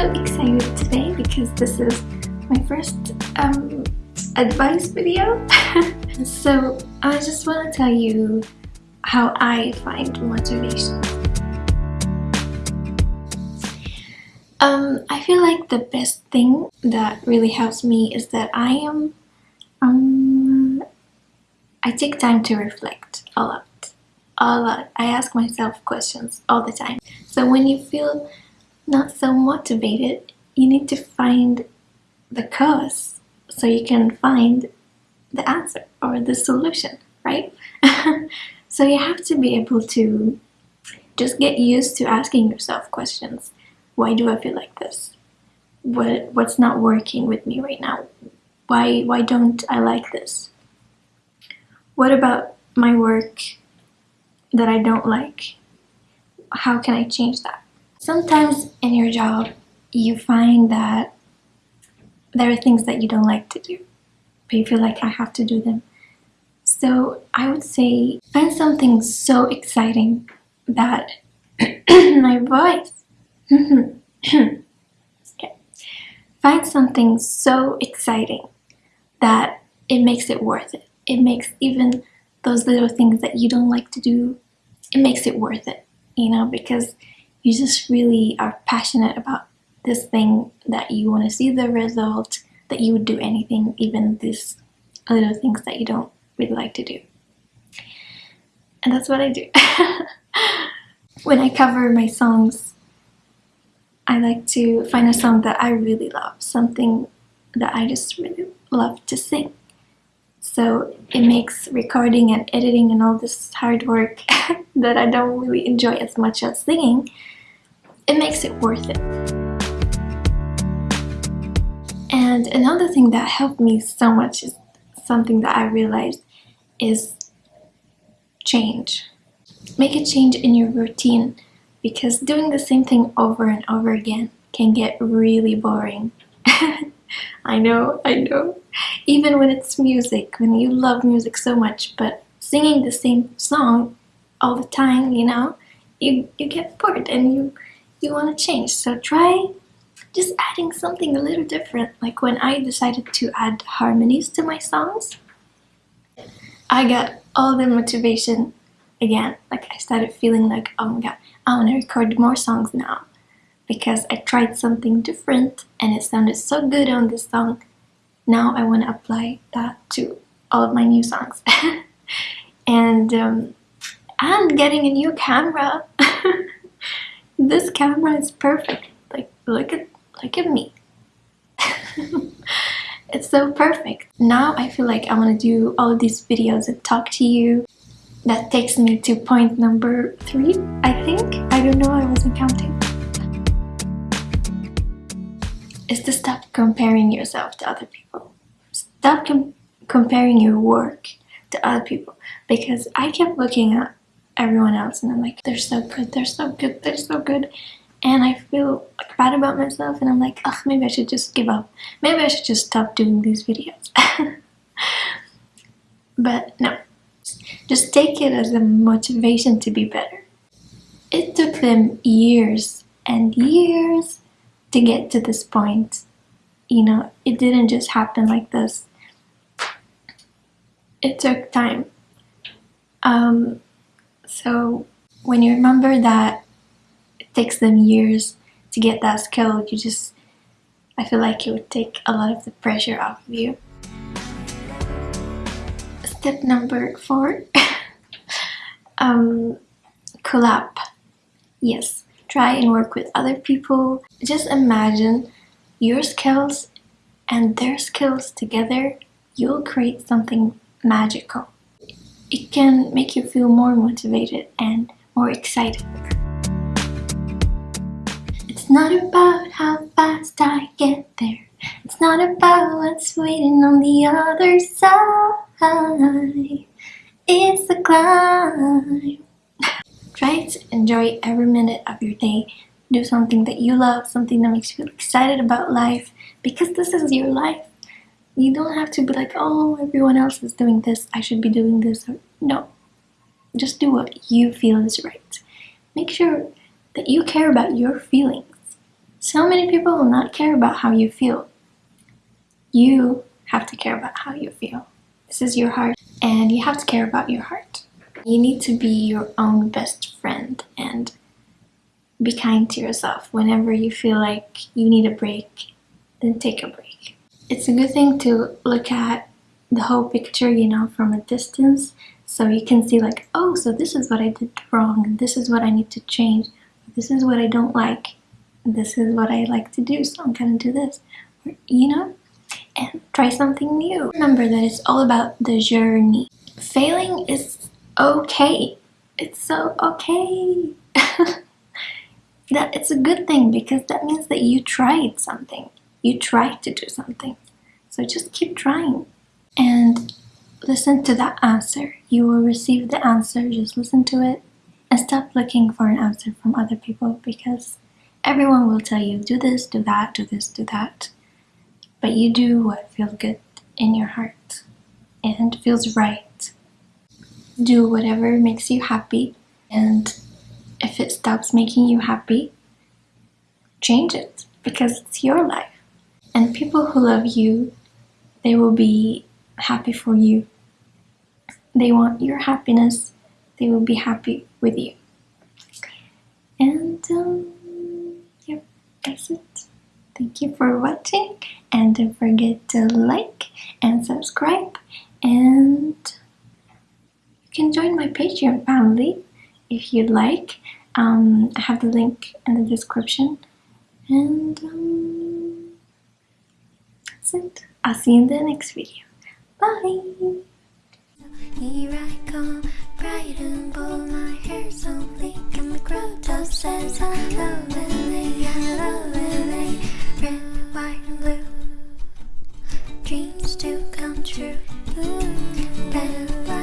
so excited today because this is my first um, advice video. so I just want to tell you how I find motivation. Um, I feel like the best thing that really helps me is that I am um, I take time to reflect a lot. A lot. I ask myself questions all the time. So when you feel not so motivated, you need to find the cause so you can find the answer or the solution, right? so you have to be able to just get used to asking yourself questions. Why do I feel like this? What what's not working with me right now? Why why don't I like this? What about my work that I don't like? How can I change that? Sometimes in your job, you find that there are things that you don't like to do, but you feel like I have to do them. So I would say find something so exciting that my voice. okay. Find something so exciting that it makes it worth it. It makes even those little things that you don't like to do, it makes it worth it, you know, because you just really are passionate about this thing that you want to see the result, that you would do anything, even these little things that you don't really like to do. And that's what I do. when I cover my songs, I like to find a song that I really love, something that I just really love to sing. So it makes recording and editing and all this hard work that I don't really enjoy as much as singing, it makes it worth it. And another thing that helped me so much is something that I realized is change. Make a change in your routine because doing the same thing over and over again can get really boring. I know, I know. Even when it's music, when you love music so much, but singing the same song all the time, you know, you, you get bored and you, you want to change. So try just adding something a little different. Like when I decided to add harmonies to my songs, I got all the motivation again. Like I started feeling like, oh my god, I want to record more songs now because I tried something different and it sounded so good on this song. Now I want to apply that to all of my new songs. and um, and getting a new camera. this camera is perfect. Like look at look at me. it's so perfect. Now I feel like I want to do all of these videos and talk to you. That takes me to point number three, I think. I don't know, I wasn't counting is to stop comparing yourself to other people. Stop com comparing your work to other people because I kept looking at everyone else and I'm like, they're so good, they're so good, they're so good. And I feel like bad about myself and I'm like, oh, maybe I should just give up. Maybe I should just stop doing these videos. but no, just take it as a motivation to be better. It took them years and years to get to this point. You know, it didn't just happen like this. It took time. Um, so when you remember that it takes them years to get that skill, you just, I feel like it would take a lot of the pressure off of you. Step number four, um, collab. Yes, try and work with other people. Just imagine your skills and their skills together, you'll create something magical. It can make you feel more motivated and more excited. It's not about how fast I get there. It's not about what's waiting on the other side. It's the climb. Try to enjoy every minute of your day. Do something that you love, something that makes you feel excited about life because this is your life. You don't have to be like, oh, everyone else is doing this, I should be doing this. No, just do what you feel is right. Make sure that you care about your feelings So many people will not care about how you feel. You have to care about how you feel. This is your heart, and you have to care about your heart. You need to be your own best friend and be kind to yourself. Whenever you feel like you need a break, then take a break. It's a good thing to look at the whole picture, you know, from a distance so you can see like, oh, so this is what I did wrong, this is what I need to change, this is what I don't like, this is what I like to do, so I'm gonna do this, you know? And try something new. Remember that it's all about the journey. Failing is okay. It's so okay. that it's a good thing because that means that you tried something. You tried to do something. So just keep trying. And listen to that answer. You will receive the answer, just listen to it and stop looking for an answer from other people because everyone will tell you do this, do that, do this, do that. But you do what feels good in your heart and feels right. Do whatever makes you happy and if it stops making you happy, change it because it's your life. And people who love you, they will be happy for you. They want your happiness. They will be happy with you. And um, yeah, that's it. Thank you for watching and don't forget to like and subscribe and you can join my Patreon family if you'd like. Um, I have the link in the description and um, that's it. I'll see you in the next video. Bye! Here I come, bright and bold, my hair so bleak, and the just says hello, hello, red, white, and blue, dreams come true, Ooh,